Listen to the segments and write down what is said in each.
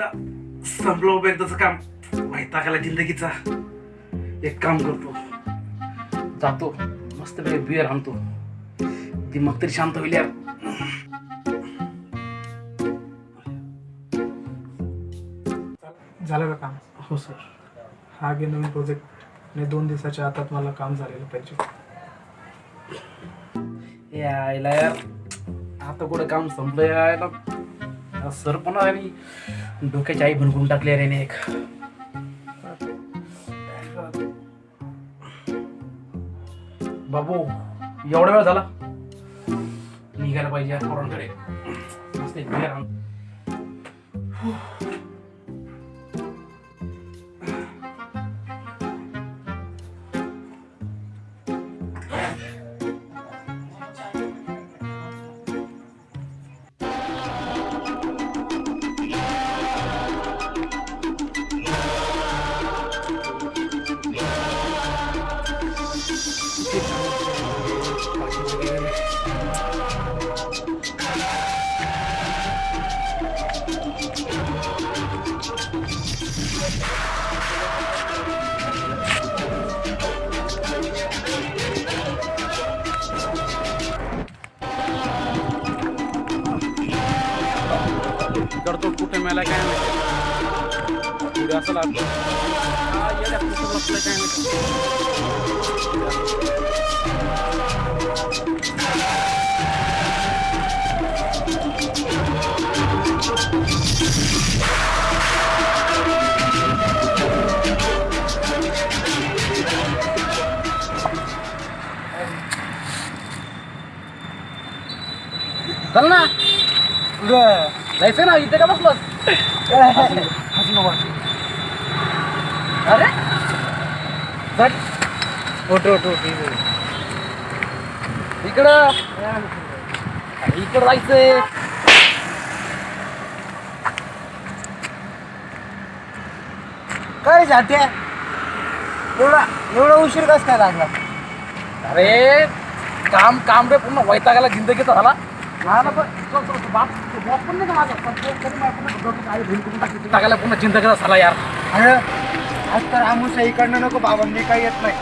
आईला संपलं उभं एकदाचं काम. वैतागाला जिंदगीचा? एक काम करतो. जातो. मस्त पैकी बिअर आणतो. ती मग तरी शांत होईल यार झालं का काम? हो सर हा घे नवीन प्रोजेक्ट आणि दोन दिवसाच्या आतात मला काम झालेलं पाहिजे. यायला यार आता कुठं काम संपलं यायला सर पण आणि डोक्याची आई भनकून टाकली रे एक बाबू एवढा वेळ झाला? निघायला पाहिजे या पोरांकडे. मस्त एक beer आण. करतो कुठे मेला काय माहिती पुढे जायचं ना इथे का बसलोस? अरे? उठ उठ इकडं. इकडं जायचंय. काय जाते? एवढा एवढा उशीर कस काय लागला? अरे काम काम रे पूर्ण वैतागाला जिंदगीचा झाला. तरी. टाकायला पूर्ण जिंदगीचा झाला यार. अरे आज तर आमुषा इकडनं नको बाबांनी काही येत नाही.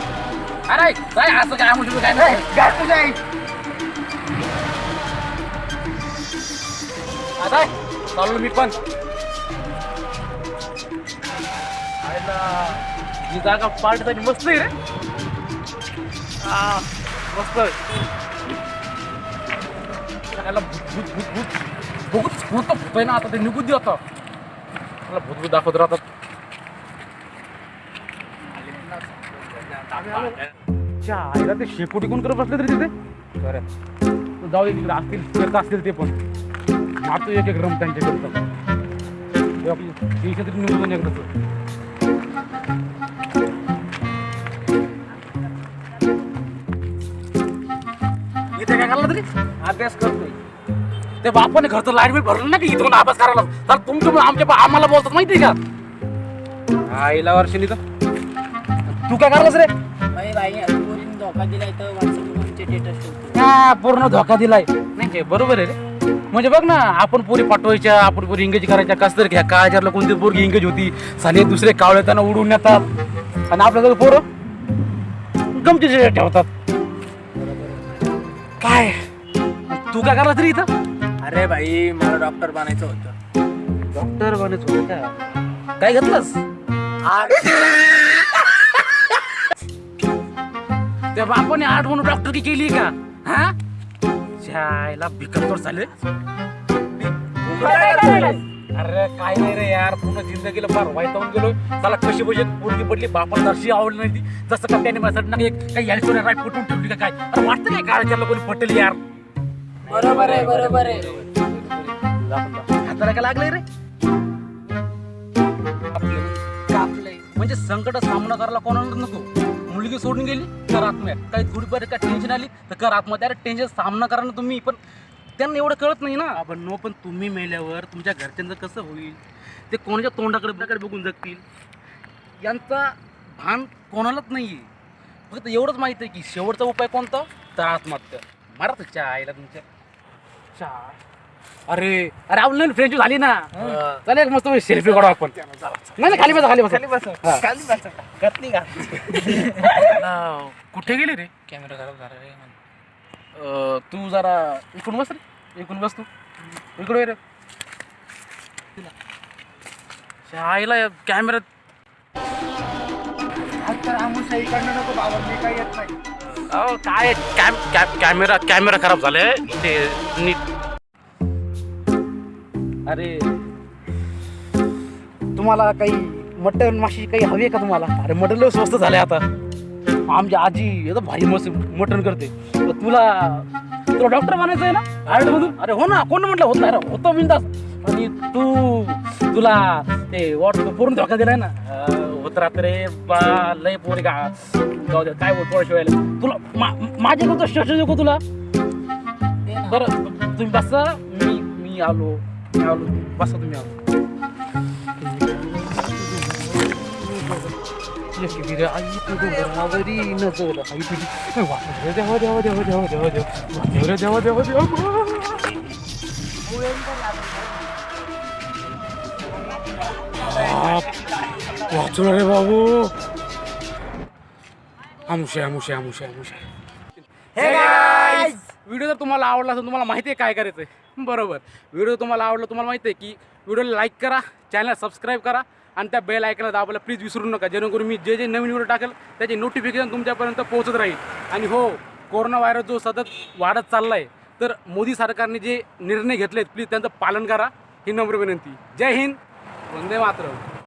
अरे काय असं काय म्हणतो काय नाही. जा तुझ्या आई. आता चाललो मी पण. ही जागा पार्टीसाठी मस्त आहे रे. आ, मस्त त्याला भूत भूत भूत भूत भूत भूत तर भूत आहे ना आता ते निघून दे आता मला भूत भूत दाखवत राहतात च्या आईला ते शेकोटी कोण करत बसले तरी तिथे बरं जाऊ दे तिकडे असतील करत असतील ते पण मारतो एक एक रम त्यांच्याकडे ते आपली टेन्शन तरी निघून एकदाच इथे काय करला तरी अभ्यास करतोय ते बापाने घरचं लाइट बिल भरलं ना की इथून अभ्यास करायला? तर तुमच्या आमच्या आम्हाला बोलतात माहिती आहे का? आईला वर्षांनी तर. तू काय करलास रे? भाई भाई पोरीने धोका दिलाय तर ठेवतो हा, पूर्ण धोका दिलाय. नाही काय बरोबर आहे रे. म्हणजे बघ ना आपण पोरी पाठवायच्या आपण पोरी इंगेज करायच्या कस तर घ्या. काळजारला कोणती पोरगी इंगेज होती साले दुसरे कावळे त्यांना उडून येतात आणि आपल्या जवळ पोरं गमतीचे ठेवतात. काय? तू काय करला तरी इथं? अरे भाई मला डॉक्टर बनायचं होतं. डॉक्टर बनायचं होतं का? काय घेतलंस? त्या बापाने आठ म्हणून डॉक्टर की केली का? हा? जायला भिकमतोड झाले. अरे काय नाही रे यार पूर्ण जिंदगीला फार वाईट होऊन गेलो त्याला कशी बशी पोरगी पडली बापाला दर्शी आवडली नाही ती. जसं का त्याने माझ्यासाठी ना एक काही यायचं राय फुटून ठेवली का काय? अरे वाटतं काय काळाच्या कोणी पटेल यार? बरोबर आहे बरोबर आहे. हाताला काय लागलंय रे? कापलंय. म्हणजे संकट सामना करायला कोणाला नको? मुलगी सोडून गेली तर आत्महत्या काही थोडीफार काय टेन्शन आली तर कर आत्महत्या अरे टेन्शन सामना करा ना तुम्ही पण त्यांना एवढं कळत नाही ना. आपण नो पण तुम्ही मेल्यावर तुमच्या घरच्यांचं कसं होईल? ते कोणाच्या तोंडाकडे तोंडाकडे बघून जगतील? यांचा भान कोणालाच नाही आहे फक्त एवढंच माहिती आहे की शेवटचा उपाय कोणता? तर आत्महत्या. मारा तर चहा आईला तुमच्या. चहा अरे अरे आपण फ्रेंच झाली ना. चालेल मस्त सेल्फी काढू आपण. नाही नाही, खाली बसा खाली बसा. हा. खाली बसा. घातली का अं, कुठे गेले रे? कॅमेरा खराब झाला रे. अं, तू जरा इकडून बस रे. इकडून बस तू. इकडे ये रे. आईला कॅमेरा तर आमुषा इकडनं नको बाबा मी काही येत नाही. अहो काय? कॅम कॅम कॅमेरा कॅमेरा खराब झालाय ते नीट. अरे तुम्हाला काही मटन माशी काही हवी आहे का तुम्हाला? अरे मटन लय स्वस्त झाले आता. आमची आजी एकदम भारी मस्त मटन करते. तुला तुला डॉक्टर बनायचं आहे ना? आयुर्वेद अरे हो ना कोण म्हटलं होत नाही रे, होतो बिंदास. आणि तू तुला ते वॉट पूर्ण धोका दिलाय ना होत रात्र रे बा लय पोरी का जाऊ दे काय बोल पोळा शिवायला तुला माझे माझ्याकडं शश नको तुला बरं तुम्ही बसा मी मी आलो मी आलो बसा तुम्ही आलो येते रे, आई तुझं घरावरी नजर, आई तुझी- वा, देवा, देवा, देवा, देवा, देवा, देवा, देवा, देवा, देवा, देवा, देवा. बाप, वाचलो रे बाबू आमुषे आमुषे आमुषे आमुषे व्हिडिओ जर तुम्हाला आवडला असेल तुम्हाला माहिती आहे काय करायचं आहे बरोबर व्हिडिओ तुम्हाला आवडला तुम्हाला माहिती आहे की व्हिडिओला लाईक करा चॅनल सबस्क्राईब करा आणि त्या बेल ऐकायला दाबायला प्लीज विसरू नका. जेणेकरून मी जे जे नवीन व्हिडिओ टाकेल त्याचे नोटिफिकेशन तुमच्यापर्यंत पोहोचत राहील. आणि हो कोरोना व्हायरस जो सतत वाढत चालला आहे तर मोदी सरकारने जे निर्णय घेतलेत प्लीज त्यांचं पालन करा. ही नम्र विनंती. जय हिंद! వందే మాత్రం